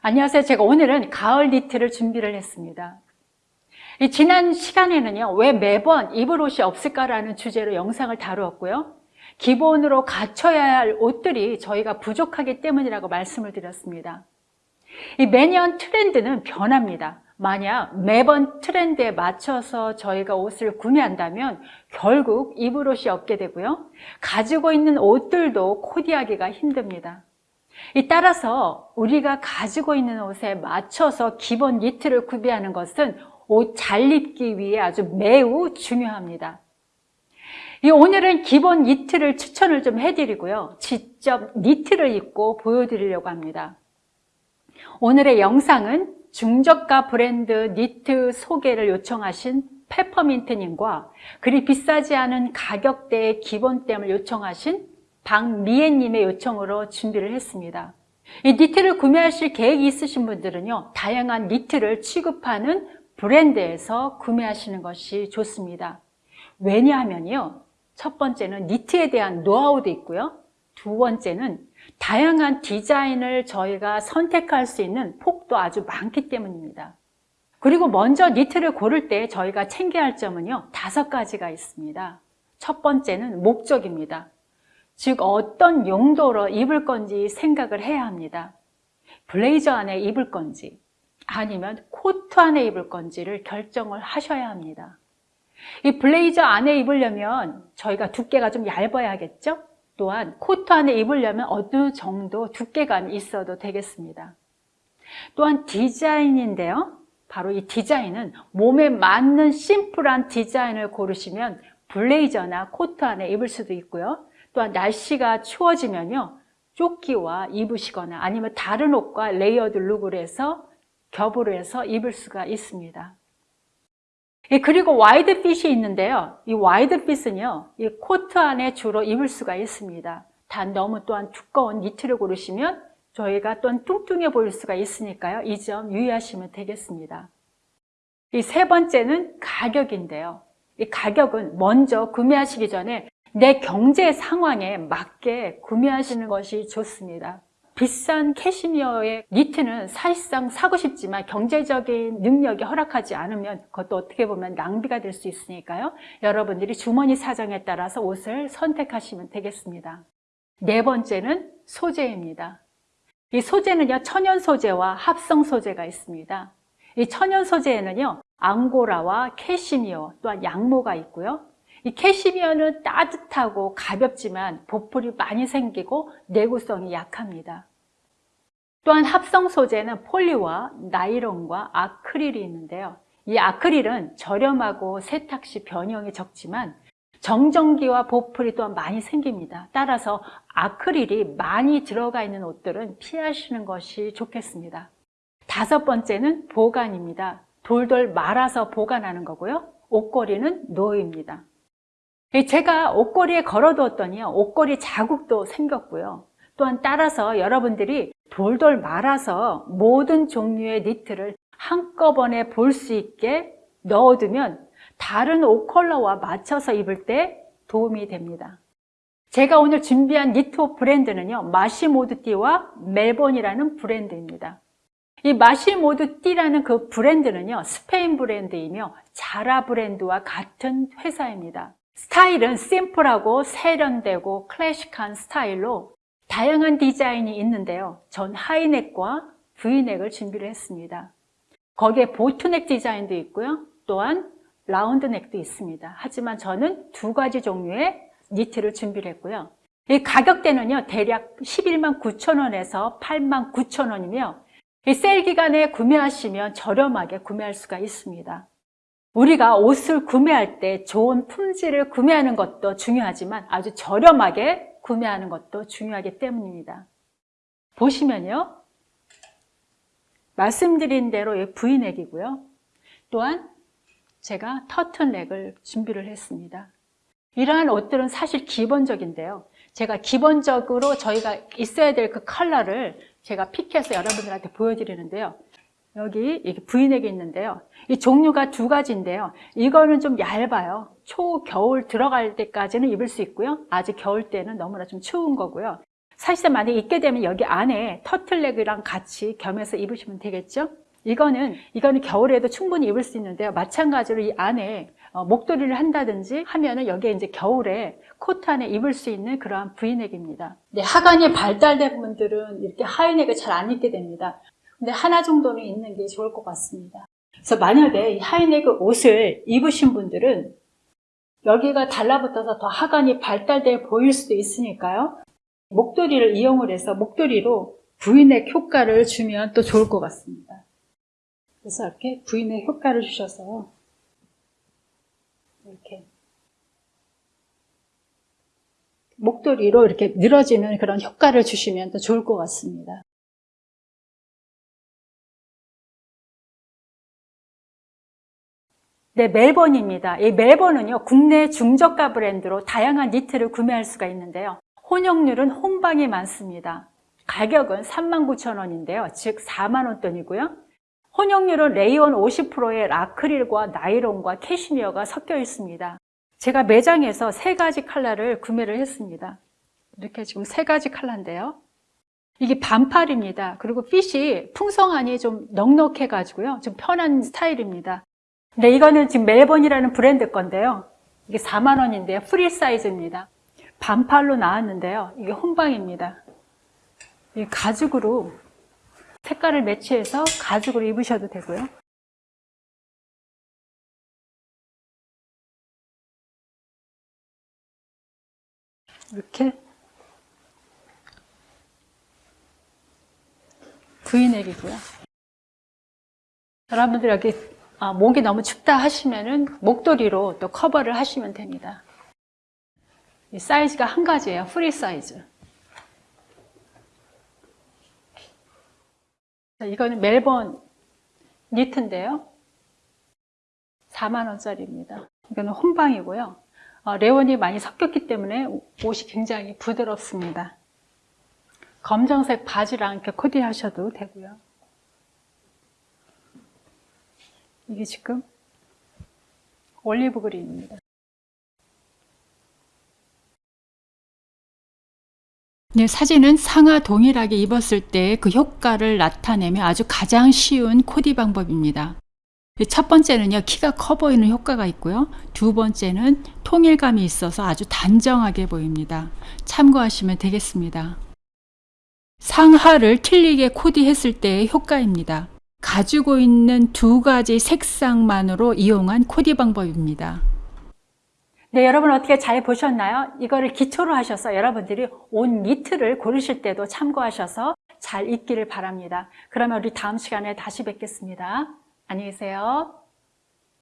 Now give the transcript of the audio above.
안녕하세요. 제가 오늘은 가을 니트를 준비를 했습니다. 이 지난 시간에는요, 왜 매번 입을 옷이 없을까라는 주제로 영상을 다루었고요. 기본으로 갖춰야 할 옷들이 저희가 부족하기 때문이라고 말씀을 드렸습니다. 이 매년 트렌드는 변합니다. 만약 매번 트렌드에 맞춰서 저희가 옷을 구매한다면 결국 입을 옷이 없게 되고요. 가지고 있는 옷들도 코디하기가 힘듭니다. 따라서 우리가 가지고 있는 옷에 맞춰서 기본 니트를 구비하는 것은 옷 잘 입기 위해 아주 매우 중요합니다. 오늘은 기본 니트를 추천을 좀 해드리고요. 직접 니트를 입고 보여드리려고 합니다. 오늘의 영상은 중저가 브랜드 니트 소개를 요청하신 페퍼민트님과 그리 비싸지 않은 가격대의 기본템을 요청하신 박미애님의 요청으로 준비를 했습니다. 이 니트를 구매하실 계획이 있으신 분들은요, 다양한 니트를 취급하는 브랜드에서 구매하시는 것이 좋습니다. 왜냐하면요, 첫 번째는 니트에 대한 노하우도 있고요. 두 번째는 다양한 디자인을 저희가 선택할 수 있는 폭도 아주 많기 때문입니다. 그리고 먼저 니트를 고를 때 저희가 챙겨야 할 점은요, 다섯 가지가 있습니다. 첫 번째는 목적입니다. 즉 어떤 용도로 입을 건지 생각을 해야 합니다. 블레이저 안에 입을 건지 아니면 코트 안에 입을 건지를 결정을 하셔야 합니다. 이 블레이저 안에 입으려면 저희가 두께가 좀 얇아야겠죠? 또한 코트 안에 입으려면 어느 정도 두께가 있어도 되겠습니다. 또한 디자인인데요. 바로 이 디자인은 몸에 맞는 심플한 디자인을 고르시면 블레이저나 코트 안에 입을 수도 있고요. 또한 날씨가 추워지면요. 조끼와 입으시거나 아니면 다른 옷과 레이어드 룩을 해서 겹으로 해서 입을 수가 있습니다. 그리고 wide fit이 있는데요. 이 wide fit은요. 이 코트 안에 주로 입을 수가 있습니다. 단 너무 또한 두꺼운 니트를 고르시면 저희가 또한 뚱뚱해 보일 수가 있으니까요. 이 점 유의하시면 되겠습니다. 이 세 번째는 가격인데요. 이 가격은 먼저 구매하시기 전에 내 경제 상황에 맞게 구매하시는 것이 좋습니다. 비싼 캐시미어의 니트는 사실상 사고 싶지만 경제적인 능력이 허락하지 않으면 그것도 어떻게 보면 낭비가 될 수 있으니까요. 여러분들이 주머니 사정에 따라서 옷을 선택하시면 되겠습니다. 네 번째는 소재입니다. 이 소재는요, 천연 소재와 합성 소재가 있습니다. 이 천연 소재에는요, 앙고라와 캐시미어 또한 양모가 있고요. 이 캐시미어는 따뜻하고 가볍지만 보풀이 많이 생기고 내구성이 약합니다. 또한 합성 소재는 폴리와 나이론과 아크릴이 있는데요. 이 아크릴은 저렴하고 세탁 시 변형이 적지만 정전기와 보풀이 또한 많이 생깁니다. 따라서 아크릴이 많이 들어가 있는 옷들은 피하시는 것이 좋겠습니다. 다섯 번째는 보관입니다. 돌돌 말아서 보관하는 거고요. 옷걸이는 노입니다. 제가 옷걸이에 걸어두었더니 옷걸이 자국도 생겼고요. 또한 따라서 여러분들이 돌돌 말아서 모든 종류의 니트를 한꺼번에 볼 수 있게 넣어두면 다른 옷 컬러와 맞춰서 입을 때 도움이 됩니다. 제가 오늘 준비한 니트옷 브랜드는요. 마시모드띠와 멜본이라는 브랜드입니다. 이 마시모드띠라는 그 브랜드는요. 스페인 브랜드이며 자라 브랜드와 같은 회사입니다. 스타일은 심플하고 세련되고 클래식한 스타일로 다양한 디자인이 있는데요. 전 하이넥과 V넥을 준비를 했습니다. 거기에 보트넥 디자인도 있고요. 또한 라운드넥도 있습니다. 하지만 저는 두 가지 종류의 니트를 준비를 했고요. 이 가격대는요. 대략 11만 9천 원에서 8만 9천 원이며 이 세일 기간에 구매하시면 저렴하게 구매할 수가 있습니다. 우리가 옷을 구매할 때 좋은 품질을 구매하는 것도 중요하지만 아주 저렴하게 구매하는 것도 중요하기 때문입니다. 보시면요. 말씀드린 대로 V넥이고요. 또한 제가 터튼넥을 준비를 했습니다. 이러한 옷들은 사실 기본적인데요. 제가 기본적으로 저희가 있어야 될 그 컬러를 제가 픽해서 여러분들한테 보여드리는데요. 여기 V넥이 있는데요. 이 종류가 두 가지인데요. 이거는 좀 얇아요. 초, 겨울 들어갈 때까지는 입을 수 있고요. 아직 겨울 때는 너무나 좀 추운 거고요. 사실상 만약에 입게 되면 여기 안에 터틀넥이랑 같이 겸해서 입으시면 되겠죠? 이거는, 이거는 겨울에도 충분히 입을 수 있는데요. 마찬가지로 이 안에 어, 목도리를 한다든지 하면은 여기에 이제 겨울에 코트 안에 입을 수 있는 그러한 브이넥입니다. 네, 하관이 발달된 분들은 이렇게 하이넥을 잘 안 입게 됩니다. 근데 하나 정도는 입는 게 좋을 것 같습니다. 그래서 만약에 이 하이넥 옷을 입으신 분들은 여기가 달라붙어서 더 하관이 발달돼 보일 수도 있으니까요. 목도리를 이용을 해서 목도리로 브이넥 효과를 주면 또 좋을 것 같습니다. 그래서 이렇게 브이넥 효과를 주셔서 이렇게 목도리로 이렇게 늘어지는 그런 효과를 주시면 더 좋을 것 같습니다. 네, 멜번입니다. 이 멜번은요, 국내 중저가 브랜드로 다양한 니트를 구매할 수가 있는데요. 혼용률은 혼방이 많습니다. 가격은 39,000원인데요. 즉 4만원 돈이고요. 혼용률은 레이온 50%의 아크릴과 나이론과 캐시미어가 섞여 있습니다. 제가 매장에서 세 가지 컬러를 구매를 했습니다. 이렇게 지금 세 가지 컬러인데요. 이게 반팔입니다. 그리고 핏이 풍성하니 좀 넉넉해가지고요. 좀 편한 스타일입니다. 근데 이거는 지금 멜번이라는 브랜드 건데요. 이게 4만 원인데요. 프리 사이즈입니다. 반팔로 나왔는데요. 이게 혼방입니다. 이 가죽으로 색깔을 매치해서 가죽으로 입으셔도 되고요. 이렇게 V넥이고요. 여러분들 여기 아, 목이 너무 춥다 하시면은 목도리로 또 커버를 하시면 됩니다. 이 사이즈가 한 가지예요. 프리 사이즈. 자, 이거는 멜번 니트인데요. 4만원짜리입니다. 이거는 혼방이고요. 어, 레이온이 많이 섞였기 때문에 옷이 굉장히 부드럽습니다. 검정색 바지랑 이렇게 코디하셔도 되고요. 이게 지금 올리브 그린입니다. 네, 사진은 상하 동일하게 입었을 때 그 효과를 나타내며 아주 가장 쉬운 코디 방법입니다. 첫 번째는요, 키가 커 보이는 효과가 있고요. 두 번째는 통일감이 있어서 아주 단정하게 보입니다. 참고하시면 되겠습니다. 상하를 틀리게 코디했을 때의 효과입니다. 가지고 있는 두 가지 색상만으로 이용한 코디 방법입니다. 네, 여러분 어떻게 잘 보셨나요? 이거를 기초로 하셔서 여러분들이 옷 니트를 고르실 때도 참고하셔서 잘 입기를 바랍니다. 그러면 우리 다음 시간에 다시 뵙겠습니다. 안녕히 계세요.